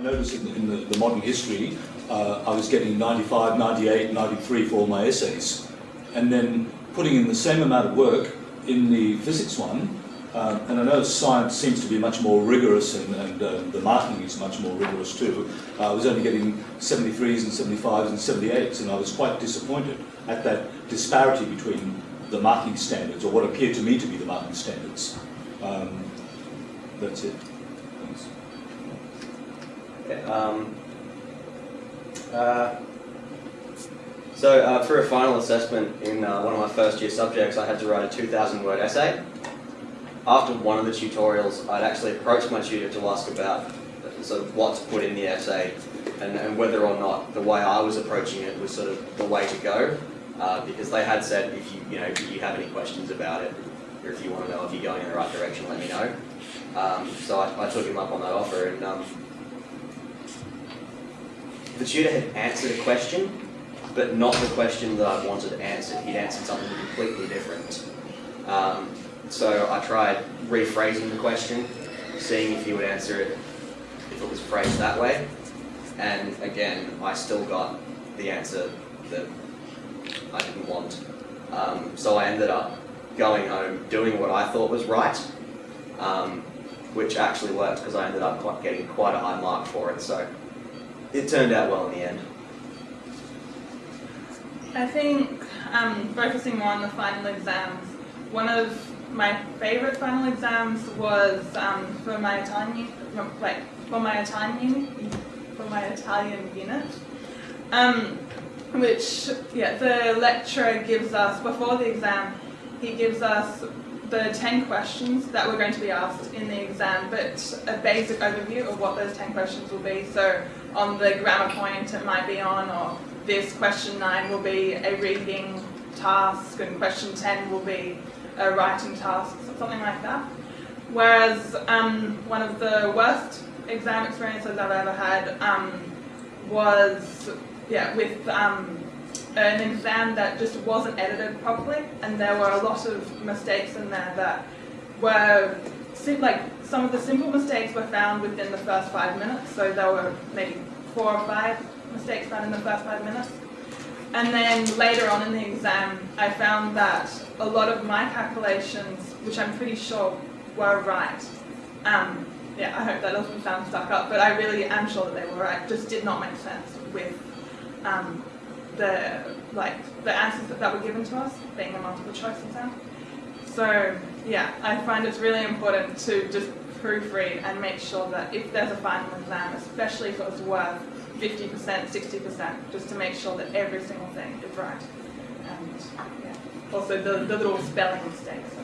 I noticed in, in the, the, modern history, uh, I was getting 95, 98, 93 for all my essays. And then putting in the same amount of work in the physics one, uh, and I know science seems to be much more rigorous and, and uh, the marking is much more rigorous too. Uh, I was only getting 73s and 75s and 78s and I was quite disappointed at that disparity between the marking standards or what appeared to me to be the marking standards. Um, that's it. Thanks. Um, uh, so uh, for a final assessment in uh, one of my first year subjects, I had to write a 2,000 word essay after one of the tutorials, I'd actually approached my tutor to ask about sort of what to put in the essay and, and whether or not the way I was approaching it was sort of the way to go. Uh, because they had said, if you, you know, if you have any questions about it, or if you want to know if you're going in the right direction, let me know. Um, so I, I, took him up on that offer, and um, the tutor had answered a question, but not the question that I wanted answered. He'd answered something completely different. Um, so I tried rephrasing the question, seeing if he would answer it if it was phrased that way. And again, I still got the answer that I didn't want. Um, so I ended up going home doing what I thought was right, um, which actually worked because I ended up getting quite a high mark for it. So it turned out well in the end. I think um, focusing more on the final exams, one of my favorite final exams was um, for my Italian, like for my Italian, for my Italian unit, um, which yeah, the lecturer gives us before the exam. He gives us the 10 questions that we're going to be asked in the exam, but a basic overview of what those 10 questions will be. So on the grammar point it might be on, or this question 9 will be a reading task, and question 10 will be a writing task, or something like that. Whereas um, one of the worst exam experiences I've ever had um, was yeah, with um, an exam that just wasn't edited properly and there were a lot of mistakes in there that were like some of the simple mistakes were found within the first five minutes so there were maybe four or five mistakes found in the first five minutes and then later on in the exam, I found that a lot of my calculations, which I'm pretty sure were right, um, yeah, I hope that doesn't sound stuck up, but I really am sure that they were right, just did not make sense with um, the like the answers that, that were given to us, being a multiple choice exam. So yeah, I find it's really important to just proofread and make sure that if there's a final exam, especially if it was worth 50%, 60%, just to make sure that every single thing is right. And yeah, also the, the little spelling mistakes